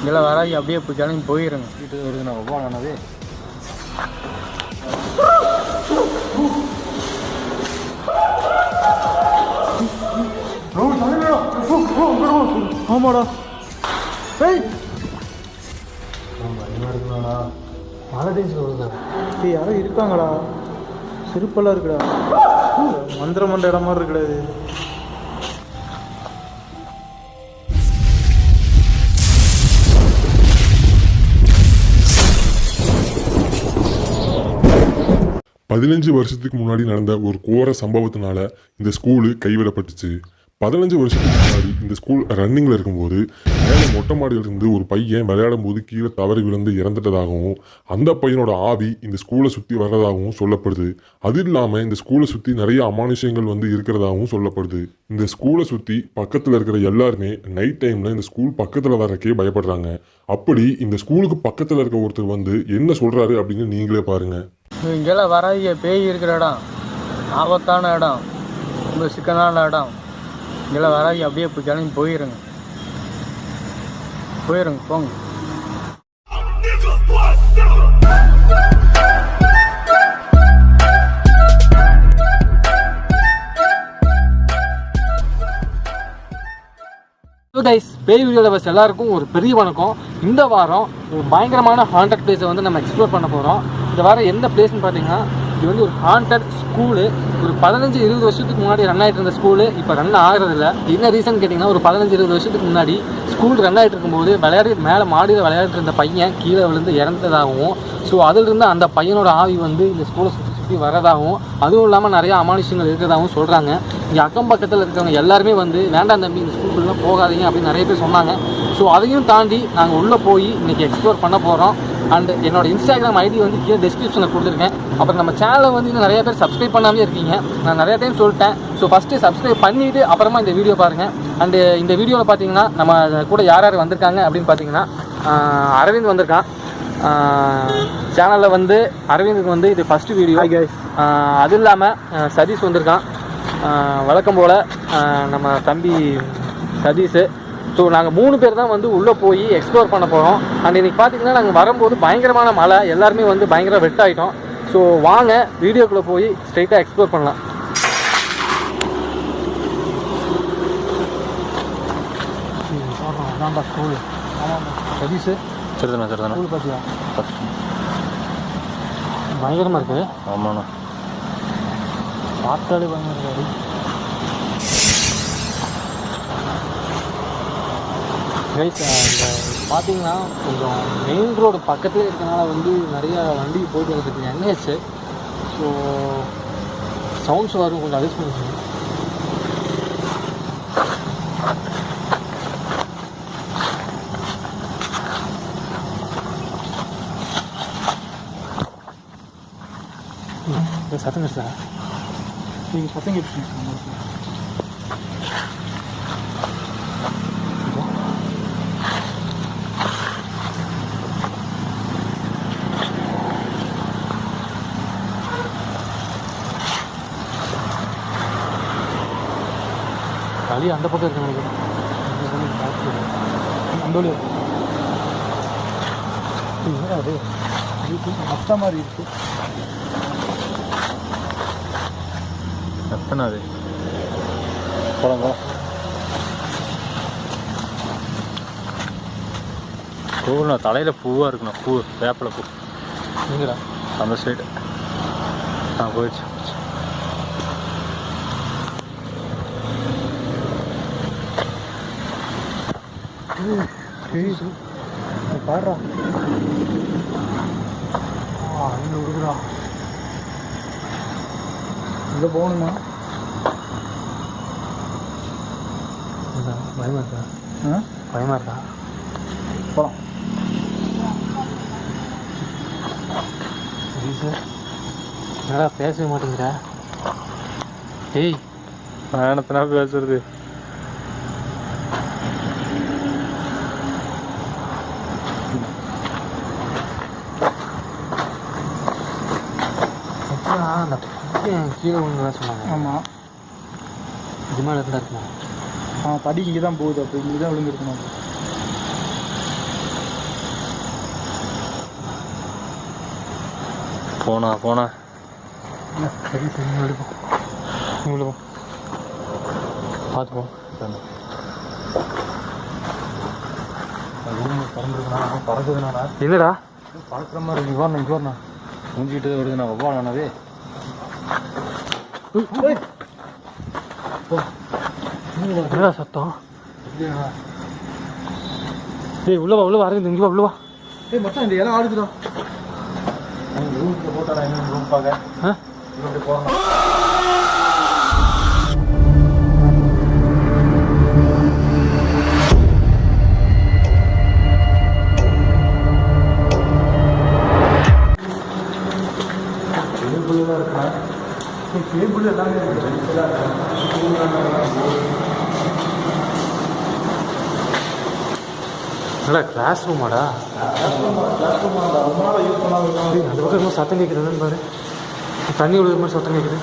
இங்கெல்லாம் வராது அப்படியே போய் கிளம்பி போயிருங்க. வீட்டு வருது நம்ம போனவே ஆமாடா. ஏய்! யாரோ இருக்காங்கடா. செருப்பெல்லாம் இருக்குடா. மந்திர மண்ட இடம் மாதிரி இருக்குடா இது. பதினஞ்சு வருஷத்துக்கு முன்னாடி நடந்த ஒரு கோர சம்பவத்தினால இந்த ஸ்கூலு கைவிடப்பட்டுச்சு. பதினஞ்சு வருஷத்துக்கு முன்னாடி இந்த ஸ்கூல் ரன்னிங்கில் இருக்கும்போது மேலே மொட்டை மாடியிலிருந்து ஒரு பையன் விளையாடும் போது கீழே தவறி விழுந்து இறந்துட்டதாகவும் அந்த பையனோட ஆவி இந்த ஸ்கூலை சுற்றி வர்றதாகவும் சொல்லப்படுது. அது இல்லாமல் இந்த ஸ்கூலை சுற்றி நிறைய அமானுஷங்கள் வந்து இருக்கிறதாகவும் சொல்லப்படுது. இந்த ஸ்கூலை சுற்றி பக்கத்தில் இருக்கிற எல்லாருமே நைட் டைமில் இந்த ஸ்கூல் பக்கத்தில் வரக்கே பயப்படுறாங்க. அப்படி இந்த ஸ்கூலுக்கு பக்கத்தில் இருக்க ஒருத்தர் வந்து என்ன சொல்கிறாரு அப்படின்னு நீங்களே பாருங்கள் இங்கெல்லாம் வராதிய பேய் இருக்கிற இடம். ஆபத்தான இடம். ரொம்ப சிக்கனான இடம். இங்கெல்லாம் வராதி அப்படியே போய் கிளம்பி போயிருங்க. போயிருங்க போங்க. கைஸ் பேய் வீடியோவில் பஸ் எல்லாருக்கும் ஒரு பெரிய வணக்கம். இந்த வாரம் ஒரு பயங்கரமான ஹாண்டட் பிளேஸை வந்து நம்ம எக்ஸ்ப்ளோர் பண்ண போகிறோம் இது வர எந்த பிளேஸ்னு பார்த்தீங்கன்னா இது வந்து ஒரு ஹாண்டட் ஸ்கூலு ஒரு பதினஞ்சு இருபது வருஷத்துக்கு முன்னாடி ரன் ஆகிட்டு இருந்த ஸ்கூலு இப்போ ரன் ஆகிறதில்ல. என்ன ரீசன் கேட்டிங்கன்னா ஒரு பதினஞ்சு இருபது வருஷத்துக்கு முன்னாடி ஸ்கூல் ரன் ஆகிட்டு இருக்கும்போது விளையாடி மேலே மாடியில் விளையாடிட்டு இருந்த பையன் கீழே விழுந்து இறந்ததாகவும் ஸோ அதிலிருந்து அந்த பையனோட ஆவி வந்து இந்த ஸ்கூலை சுற்றி சுற்றி வரதாகவும் அதுவும் இல்லாமல் நிறையா அமானுஷங்கள் இருக்கிறதாகவும் சொல்கிறாங்க இங்கே அக்கம் பக்கத்தில் இருக்கிறவங்க எல்லாருமே வந்து வேண்டாம் தம்பி இந்த ஸ்கூலுக்குள்ளே போகாதீங்க அப்படின்னு நிறைய பேர் சொன்னாங்க. ஸோ அதையும் தாண்டி நாங்கள் உள்ளே போய் இன்றைக்கி எக்ஸ்ப்ளோர் பண்ண போகிறோம் அண்ட் என்னோட இன்ஸ்டாகிராம் ஐடி வந்து கீழே டிஸ்கிரிப்ஷனில் கொடுத்துருக்கேன். அப்புறம் நம்ம சேனலை வந்து இன்னும் நிறைய பேர் சப்ஸ்கிரைப் பண்ணாமே இருக்கீங்க. நான் நிறைய டைம் சொல்லிட்டேன். ஸோ ஃபஸ்ட்டு சப்ஸ்கிரைப் பண்ணிவிட்டு அப்புறமா இந்த வீடியோ பாருங்கள் அண்டு இந்த வீடியோவில் பார்த்தீங்கன்னா நம்ம கூட யார் யார் வந்திருக்காங்க அப்படின்னு பார்த்தீங்கன்னா அரவிந்த் வந்திருக்கான். சேனலில் வந்து அரவிந்துக்கு வந்து இது ஃபஸ்ட்டு வீடியோ அது இல்லாமல் சதீஷ் வந்திருக்கான். வழக்கம் போல் நம்ம தம்பி சதீஷு. ஸோ நாங்கள் மூணு பேர் தான் வந்து உள்ளே போய் எக்ஸ்ப்ளோர் பண்ண போகிறோம் அண்ட் இன்னைக்கு பார்த்தீங்கன்னா நாங்கள் வரும்போது பயங்கரமான மழை. எல்லாருமே வந்து பயங்கர வெட் ஆகிட்டோம் ஸோ வாங்க வீடியோக்குள்ளே போய் ஸ்ட்ரைட்டாக எக்ஸ்ப்ளோர் பண்ணலாம். அதான்டா ஸ்கூல் சதீஷு சரிதாண்ணா சரிதாண்ணா ஸ்கூல் பார்த்தியா பயங்கரமாக இருக்குது ஆமாண்ணா. பார்த்தாலே பயங்கர இருக்காது கைஸ் இந்த பார்த்தீங்கன்னா கொஞ்சம் மெயின் ரோடு பக்கத்துலேயே இருக்கனால வந்து நிறையா வண்டி போயிட்டு வந்துருக்கு என்ஹெச். ஸோ சவுண்ட்ஸ் வரும் கொஞ்சம் அட்ஜஸ்ட் பண்ணிக்கணும் ம், சத்தம் கிடைச்சா நீங்கள் சத்தம் கேட்டு களி அந்த பக்கம் இருக்கு நினைக்கிறேன் வழி. அந்த அது மஸ்தா மாதிரி இருக்கு. எத்தனை அது. போலாங்க பூண்ணா தலையில் பூவாக இருக்குண்ணா பூ வேப்பிலை பூ. அந்த சைடு ஆ போயிடுச்சு. பாடுறா. ஆ இங்கே விடுக்குறா இங்கே போகணுமா? பயமா இருக்கா? ஆ? பயமா இருக்கா? போகலாம் சரி சார். என்னடா பேசவே மாட்டேங்கிற ஏய். பயணத்தினா பேசுறது? கீழே விழுந்ததாக சொன்னாங்க. ஆமாம் இது மேலே ஆ படி இங்கே தான் போகுது அப்போ. இங்கே தான் விழுந்துருக்குமா? போனா போனா. சரி சரி விழுவோம் விழுவோம் பார்த்துப்போம் மாதிரி இங்கே வரணும் இங்கே வரணும் முடிஞ்சுக்கிட்டு வருது நான் வவ்வாடானவே மூஞ்சிக்கிட்டு வருதுண்ணா ஒவ்வாண்ணாவே என்னடா சத்தம் ஏய் உள்ள வா உள்ள வா அரவிந்த் இங்கே வா உள்ள வா ஏய் மச்சான் இந்த இலை ஆடுதுடா ரூம்ல போட்டாடா என்ன ரூம் பார்க்க ஆ இப்படி போகிறோம் கேபிள் எல்லாமே என்னடா கிளாஸ் ரூமாடா அந்த பக்கம் ரொம்ப சத்தம் கேட்குதுன்னு பாரு. தண்ணி விழுகிற மாதிரி சத்தம் கேட்குது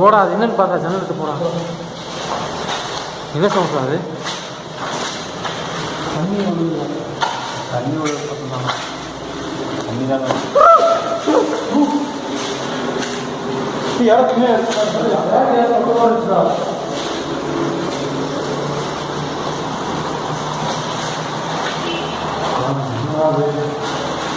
போடா அது என்னன்னு பார்த்தா ஜன்னலுக்கு போடா. என்ன சவுண்ட் அது? தண்ணி தண்ணி விழுகிற சத்தம் தான். தண்ணி தான்.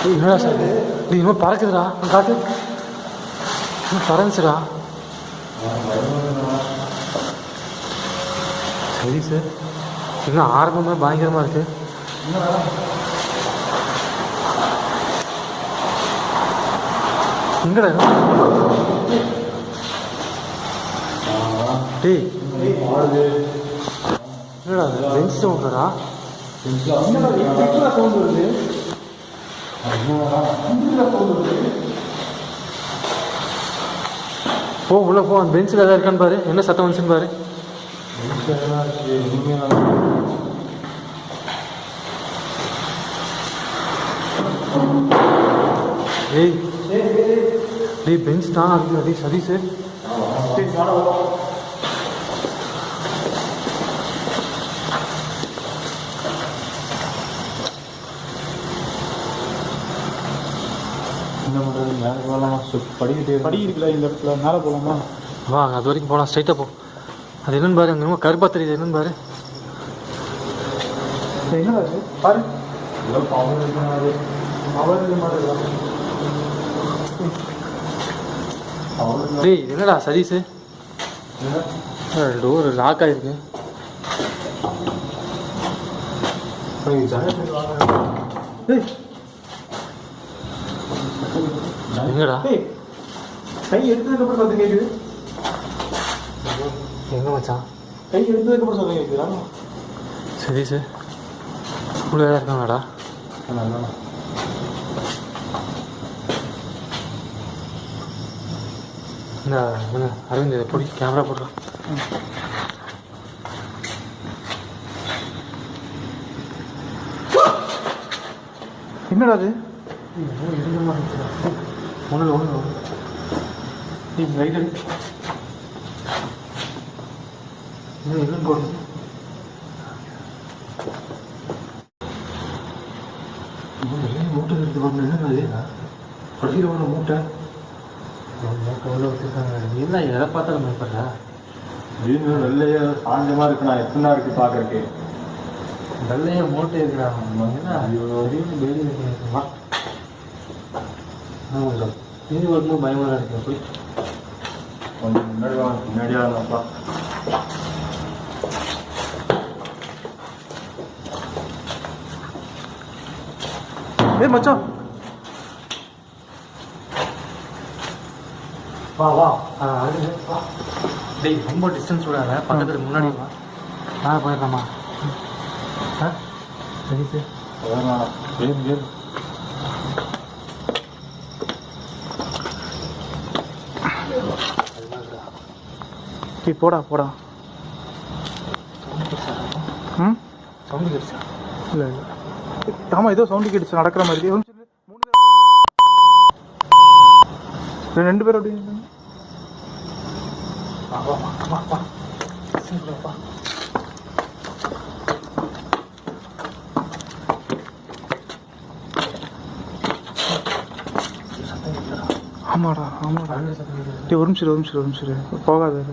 ஏய், என்னடா சார் இது இன்னும் பறக்குதுடா அங்க காட்டு இன்னும் பறந்துச்சுடா சரி சார் இன்னும் ஆரம்பமே பயங்கரமாக இருக்குது எங்கடா டே டேய். என்னடா அது பெஞ்ச் சவுண்டடா போ உள்ள போ. அந்த பெஞ்சில் எதாவது இருக்கான்னு பாரு. என்ன சத்தம் வந்துச்சுன்னு பாரு. ஏய். டேய் பெஞ்ச் தான் அது டேய் சதீஷ் என்ன பண்ணுறது மேலே போகலாம் படிக்கிட்டே படி இருக்குல்ல இந்த இடத்துல? மேலே போகலாமா வா அங்க அது வரைக்கும் போகலாம் ஸ்ட்ரைட்டாக போ. அது என்னன்னு பாரு அங்கே ரொம்ப கருப்பா தெரியுது. என்னன்னு பாரு. பாரு. டேய் என்னடா சதீஷ்? டோர் லாக் ஆயிருக்கு. டேய். எங்கடா கை எடுத்ததுக்கப்புறம் சத்தம் கேட்குது எங்க மச்சான்? கை எடுத்ததுக்கப்புறம் சத்தம் கேட்குதா சதீஷ் உள்ள இருக்காங்கடா? இந்த அரவிந்த் இதை பிடி கேமரா போடுறான் என்னடா அது ஒன்றும் ஒன்று நீ அடி என்னன்னு போடுறது மூட்டை எடுத்து என்ன அது படிக்கிற ஒன்று மூட்டை என்ன எதை பார்த்தாலும் பயப்படுறா? வீடு வெள்ளையா சாஞ்சமாக இருக்கு நான் எத்தனை இருக்கு பார்க்கறதுக்கு? வெள்ளைய மூட்டை இருக்கிறா? என்ன? இவ்வளோ வரையும் பேடி ஆமாம் இது வரும்போது பயமாக தான் இருக்கு. போய். கொஞ்சம் முன்னாடி வாங்க பின்னாடி வாங்கப்பா ஏய் மச்சான். வா வா. டேய் ரொம்ப டிஸ்டன்ஸ் விடாத. பக்கத்தில் முன்னாடி வா. ஆ போயிடலாமா? ஆ? சரி சார். கேம் கேம் டீ போடா போடா. ம்? சவுண்டு கிடைச்சா இல்லை இல்லை. ஆமாம் ஏதோ சவுண்டு கேட்டுச்சு நடக்கிற மாதிரி. ரெண்டு பேரும் அப்படி வா வா வா வா வா வா ஆமாடா ஆமாடா டே ஒரு நிமிஷம் ஒரு நிமிஷம் ஒரு நிமிஷம் போகாத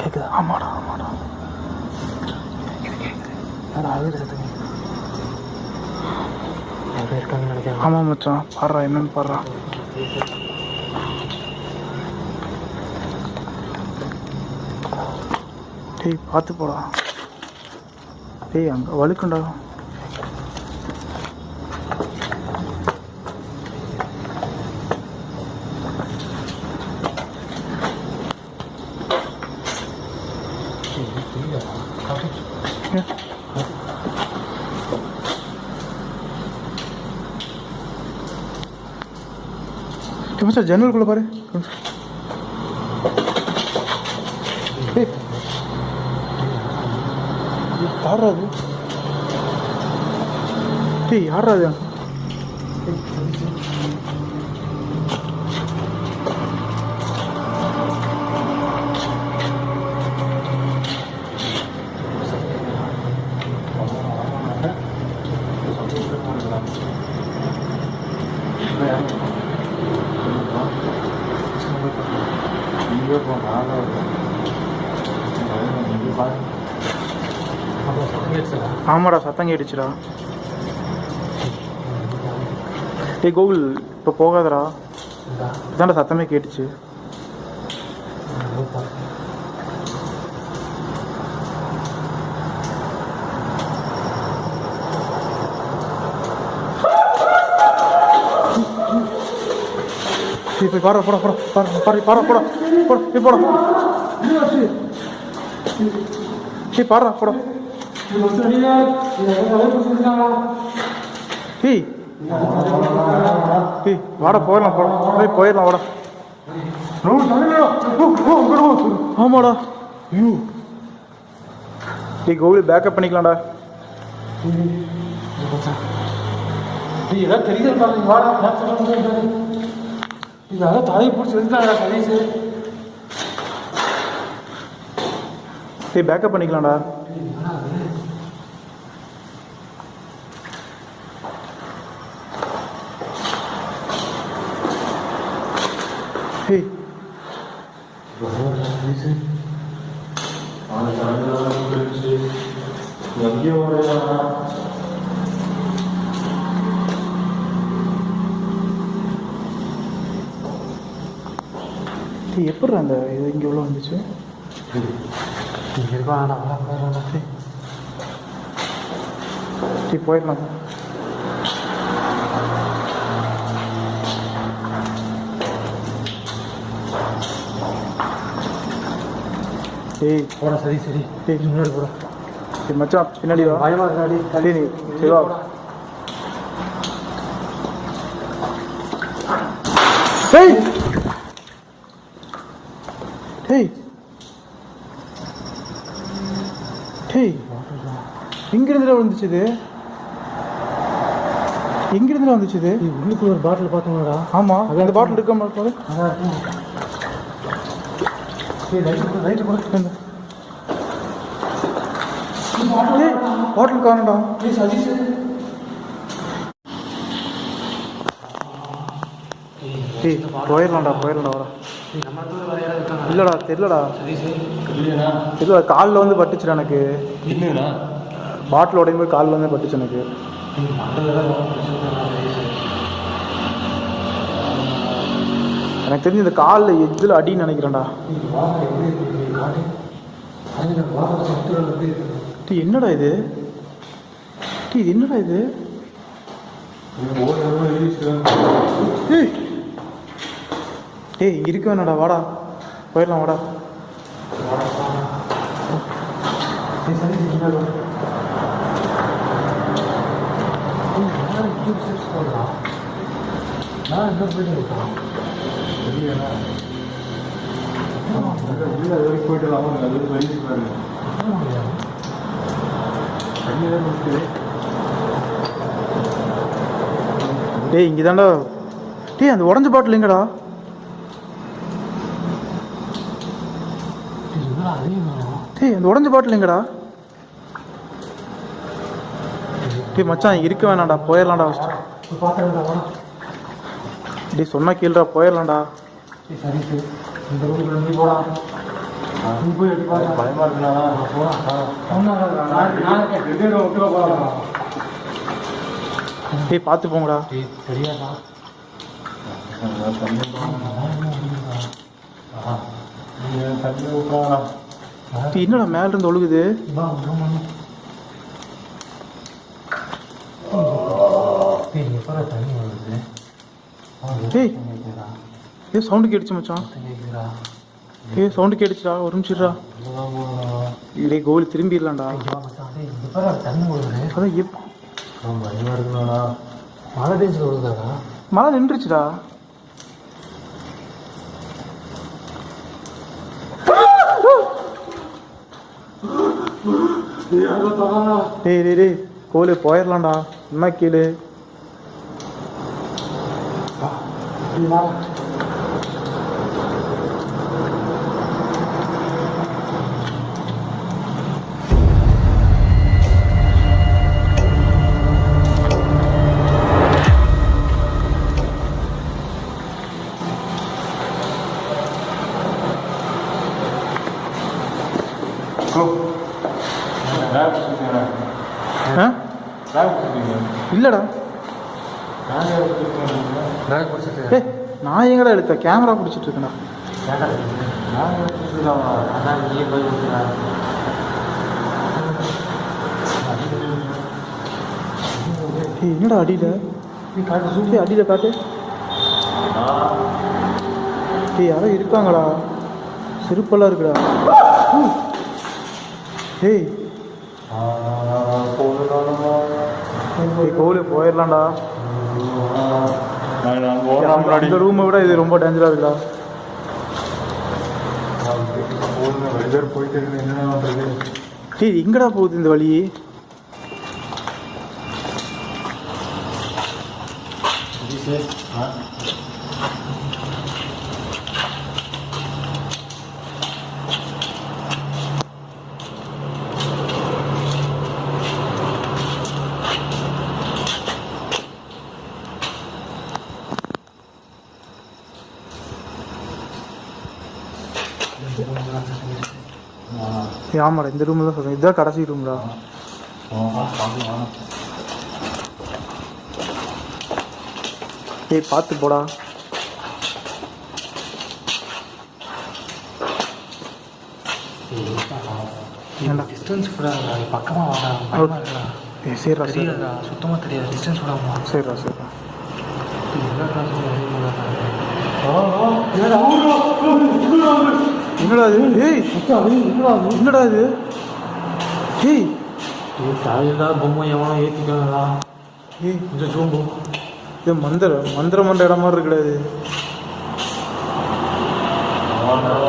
கேட்குதா ஆமாடா ஆமாடா ஆமா மச்சான். பாடுறா என்னன்னு பாடுறா. டேய் பார்த்து போடா. டேய் அங்கே வழுக்குண்டா. டேய் மச்சான் ஜன்னலுக்குள்ள பாரு டேய் யாரா அது டேய் யாரா அது ஆமாடா சத்தம் கேட்டுச்சுடா. டே கோகுல் இப்போ போகாதடா. இதான்டா சத்தமே கேட்டுச்சு. போய் பாரு போடா போடா பாரு பாரு பாரு போடா போடா போய் போடா டேய் பாடுறா போடா ஏய் ஏய் வாடா போயிடலாம் போடா போய் போயிடலாம் வாடா ஆமாடா ஐயோ ஏய் கோவில் பேக்கப் பண்ணிக்கலாம்டா டேய் ஏதாவது தெரியுது பாருங்க வாடா இதெல்லாம் தலையை பிடிச்சி வந்துட்டாங்க சதீஷ் ஏய் பேக்கப் பண்ணிக்கலாம்டா ஏய் ஏய் எப்படி அந்த இது இங்கே உள்ள வந்துச்சு சரி போயிடலாம் ஏய் போடா சரி சரி ஏய் முன்னாடி போடா சரி மச்சான் பின்னாடி வா பயமா இருக்காடி சரி நீ சரி வா டேய் டேய் டேய் எங்கிருந்துடா வந்துச்சு இது? எங்கிருந்துடா வந்துச்சு இது? உள்ளுக்குள்ள ஒரு பாட்டில் பார்த்தோம்டா ஆமா அந்த பாட்டில் இருக்க மாதிரி பாட்டில் காணடா ஏய் சதீஷ். டேய் போயிடலாம்டா போயிடலாம்டா வரா. இல்லடா தெரியலடா. சதீஷ் தெரியல காலில் வந்து பட்டுச்சுடா எனக்கு. பாட்டில் உடையும் போது காலில் வந்து பட்டுச்சு எனக்கு. தான் எனக்கு தெரிஞ்சு இந்த காலில் எதில் அடின்னு நினைக்கிறேன்டா. டீ என்னடா இது? டீ இது? என்னடா இது ஏய் இங்கே இருக்க வேணாடா வாடா. போயிடலாம் வாடா ஏய் சதீஷ் என்ன ஏய் யாரும் கியூப் செட்ஸ் போடலாம் நான் போயிட்டு டேய் இங்கே தாண்டா டேய் அந்த உடஞ்ச பாட்டில் எங்கடா? டேய் அந்த உடஞ்ச பாட்டில் எங்கடா? டேய் மச்சான் இருக்க வேணாம்டா. போயிடலாம்டா ஃபஸ்ட்டு டேய் சொன்னா கீழடா போயிடலாம்டா சரி சரி. இந்த ரூமுக்குள்ள நீ பயமா இருக்குண்ணா போகலாம் டேய் பார்த்து போங்கடா. சரியாடா என்னடா மேல இருந்து ஒழுகுது தண்ணி வருது டேய் ஏ சவுண்டு கேட்டுச்சு மச்சான். ஏ சவுண்டு கேட்டுச்சுடா ஒரு நிமிஷம்டா. டேய் கோலி திரும்பிடலாம்டா. எப்போ அதான் எப் பயமா இருக்குண்ணா மழை பெஞ்சு வருதாடா. மழை நின்றுச்சுடா. டேய் டேய் டேய் கோலி போயிடலாம்டா என்ன கீழே ஆ இல்லைடா பேக் பிடிச்சிட்டு ஏய் நான் எங்கடா எடுத்த கேமரா பிடிச்சிட்டு ஏய் என்னடா அடியில்? நீ காட்டு சூப்பி அடியில் காட்டு. ஏய் யாரோ இருக்காங்கடா. செருப்பெல்லாம் இருக்குடா. ஏய். கோவிலே போயிடலாம்டா இந்த ரூமை விட இது ரொம்ப டேஞ்சராக இருக்குடா ரெண்டு பேர் போயிட்டு இருக்கு என்ன பண்றது டேய் எங்கடா போகுது இந்த வழி? ஏய், ஆமாடா இந்த ரூமில் தான் சொல்கிறேன் இதுதான் கடைசி ரூம்டா ஏய் பார்த்து போடா. ஏன்டா டிஸ்டன்ஸ் கூட பக்கமாக வாடா சரிடா சரிடா தெரியாதா சுத்தமாக தெரியாது டிஸ்டன்ஸ் விடாமா சரிடா சரிடா என்னடா இது? ஏய் என்னடா இது? ஏய். தலையில பொம்மை எவனோ ஏற்றிட்டாங்களா ஏய் கொஞ்சம் சோம்பு. இது மந்திர மந்திர மண்ட இடம் மாதிரி இது.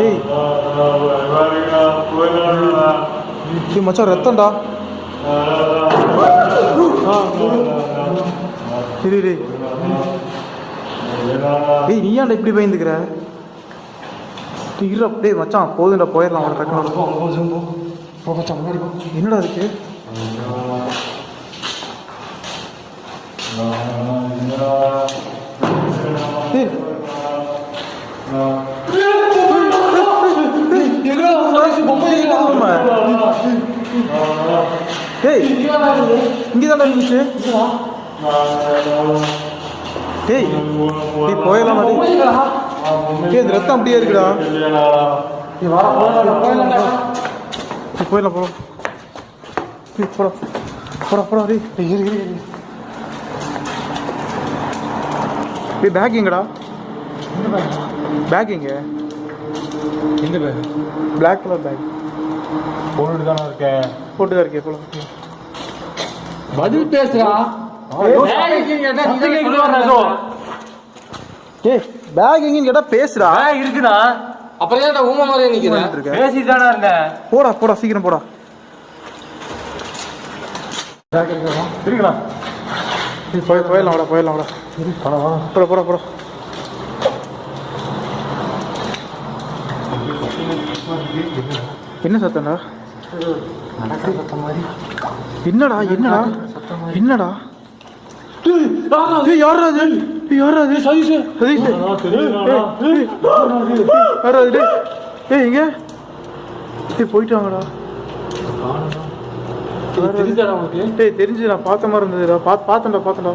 ஏய். ஏய் மச்சான் ரத்தம்டா. இரு ஏய் நீ ஏன்டா இப்படி பயந்துக்கிற? இரு அப்படியே மச்சான் போதும்டா போயிடலாம் அவனை டக்குனு போ சோம்பு போ மச்சான் முன்னாடி போ என்னடா இருக்கு ஏய் ஏய் இங்கே தான் இருந்துச்சு ஏய் நீ போயிடலாம் இந்த ரத்தம் அப்படியே இருக்குடா. போயிடலாம் ஏய் போடா போடா போடா இரு இரு இரு. ஏய் பேக் எங்கடா? பேக் எங்க? எந்த பேர் பிளாக் கலர் பேக் போட்டுட்டு தானே இருக்கேன். போட்டு தான் இருக்கே போலாம். பதில் பேசுறா ஏய் பேக் எங்கன்னு கேட்டா பேசுடா. இருக்குண்ணா அப்புறம் ஏன்டா ஊமை மாதிரி நிக்கிறேன் பேசிட்டு தானே இருந்தேன் போடா போடா சீக்கிரம் போடா. இருக்குண்ணா போய் போயிடலாம் வாடா போயிடலாம் வாடா. போடா போடா. போடா என்ன சத்தம்டா? என்னடா என்னடா? என்னடா? யாரா அது யாரா அது சதீஷ் சதீஷ் யாரா அது ஏய் எங்க ஏய் போயிட்டாங்கடா டேய் தெரிஞ்சு நான் பார்த்த மாதிரி இருந்ததுடா பாத் பார்த்தேன்டா பார்த்தேன்டா